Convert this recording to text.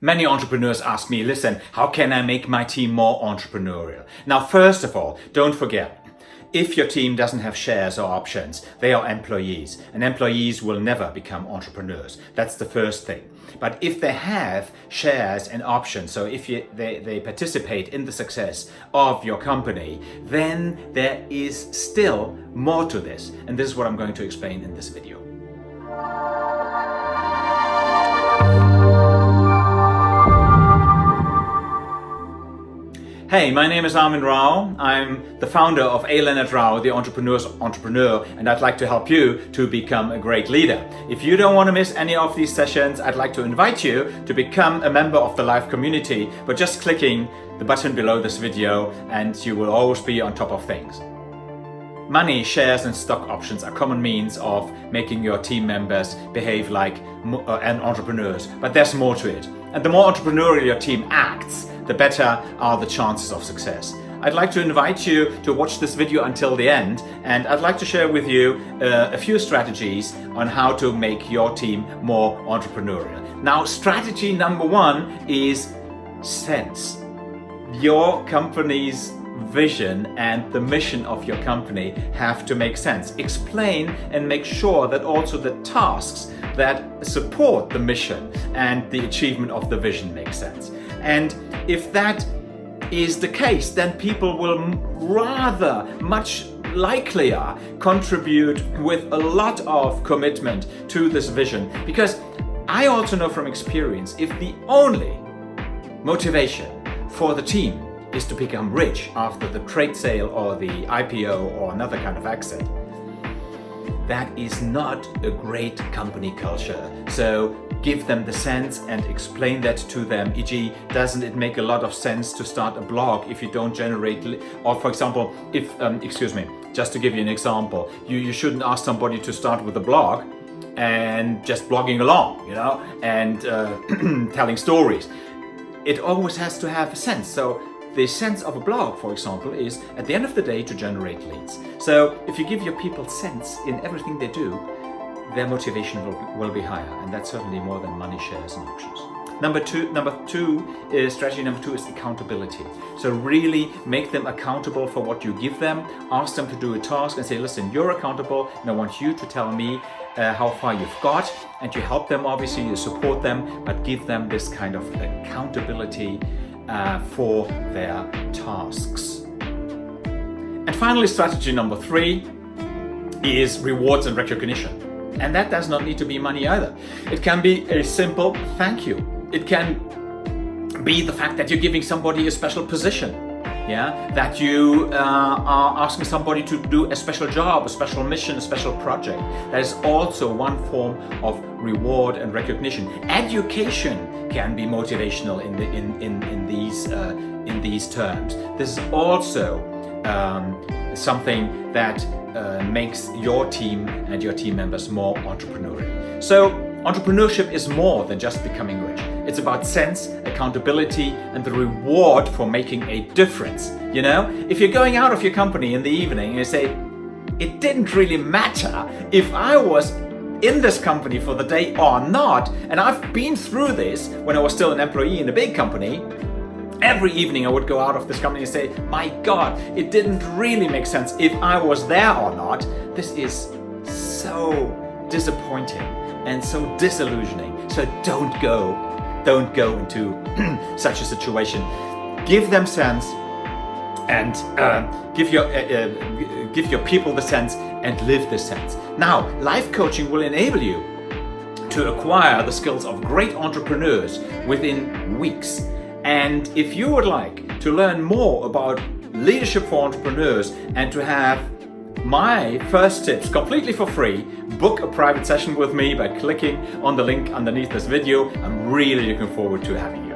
Many entrepreneurs ask me, listen, how can I make my team more entrepreneurial? Now, first of all, don't forget, if your team doesn't have shares or options, they are employees and employees will never become entrepreneurs. That's the first thing. But if they have shares and options, so if you, they, they participate in the success of your company, then there is still more to this. And this is what I'm going to explain in this video. Hey, my name is Armin Rao. I'm the founder of A. Leonard Rao, the entrepreneur's entrepreneur, and I'd like to help you to become a great leader. If you don't want to miss any of these sessions, I'd like to invite you to become a member of the live community by just clicking the button below this video and you will always be on top of things. Money, shares and stock options are common means of making your team members behave like uh, entrepreneurs, but there's more to it. And the more entrepreneurial your team acts, the better are the chances of success. I'd like to invite you to watch this video until the end and I'd like to share with you uh, a few strategies on how to make your team more entrepreneurial. Now strategy number one is sense. Your company's vision and the mission of your company have to make sense. Explain and make sure that also the tasks that support the mission and the achievement of the vision make sense. And if that is the case, then people will rather much likelier contribute with a lot of commitment to this vision. Because I also know from experience, if the only motivation for the team is to become rich after the trade sale or the IPO or another kind of exit. That is not a great company culture. So give them the sense and explain that to them. E.g., doesn't it make a lot of sense to start a blog if you don't generate, or for example, if, um, excuse me, just to give you an example, you, you shouldn't ask somebody to start with a blog and just blogging along, you know, and uh, telling stories. It always has to have a sense. So the sense of a blog, for example, is at the end of the day to generate leads. So if you give your people sense in everything they do, their motivation will, will be higher. And that's certainly more than money shares and options. Number two, number two is strategy number two is accountability. So really make them accountable for what you give them. Ask them to do a task and say, listen, you're accountable and I want you to tell me uh, how far you've got and you help them obviously, you support them, but give them this kind of accountability uh, for their tasks. And finally, strategy number three is rewards and recognition. And that does not need to be money either. It can be a simple thank you. It can be the fact that you're giving somebody a special position yeah, that you uh, are asking somebody to do a special job, a special mission, a special project. That is also one form of reward and recognition. Education can be motivational in, the, in, in, in, these, uh, in these terms. This is also um, something that uh, makes your team and your team members more entrepreneurial. So entrepreneurship is more than just becoming rich. It's about sense, accountability, and the reward for making a difference. You know, if you're going out of your company in the evening and you say, it didn't really matter if I was in this company for the day or not, and I've been through this when I was still an employee in a big company, every evening I would go out of this company and say, my God, it didn't really make sense if I was there or not. This is so disappointing and so disillusioning. So don't go don't go into such a situation. Give them sense and uh, give your uh, uh, give your people the sense and live the sense. Now, life coaching will enable you to acquire the skills of great entrepreneurs within weeks. And if you would like to learn more about leadership for entrepreneurs and to have my first tips completely for free. Book a private session with me by clicking on the link underneath this video. I'm really looking forward to having you.